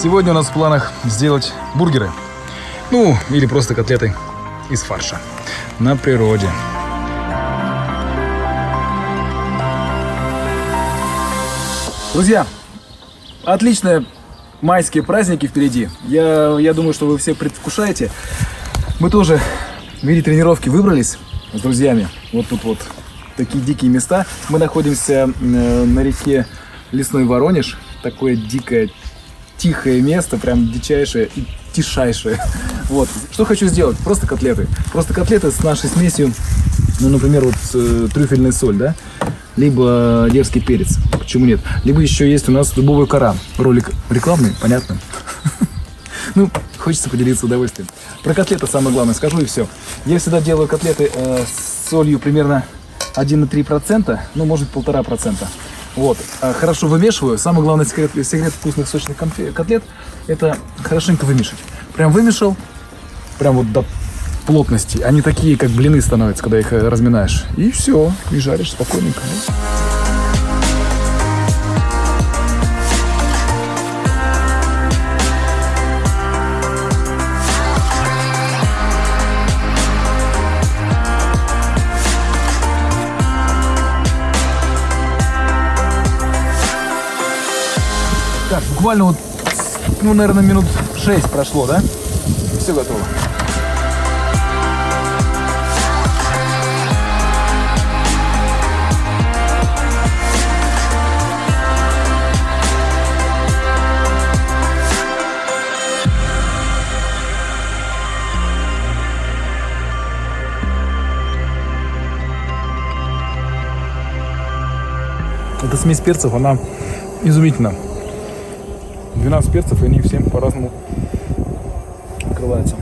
Сегодня у нас в планах сделать бургеры. Ну, или просто котлеты из фарша. На природе. Друзья, отличные майские праздники впереди. Я, я думаю, что вы все предвкушаете. Мы тоже в виде тренировки выбрались с друзьями. Вот тут вот такие дикие места. Мы находимся э, на реке Лесной Воронеж. Такое дикое, тихое место, прям дичайшее и тишайшее. Вот. Что хочу сделать? Просто котлеты. Просто котлеты с нашей смесью, ну, например, вот э, трюфельная соль, да? Либо дерзкий перец. Почему нет? Либо еще есть у нас дубовая кора. Ролик рекламный, понятно? Ну, хочется поделиться удовольствием. Про котлеты самое главное скажу и все. Я всегда делаю котлеты э, с солью примерно 1,3%, ну, может, 1,5%. Вот. А Хорошо вымешиваю. Самый главный секрет, секрет вкусных сочных котлет – это хорошенько вымешать. Прям вымешал, прям вот до плотности. Они такие, как блины становятся, когда их э, разминаешь. И все, и жаришь спокойненько. Так, буквально вот, ну, наверное, минут 6 прошло, да? Все готово. Эта смесь перцев, она изумительна. 12 перцев, и они всем по-разному открываются.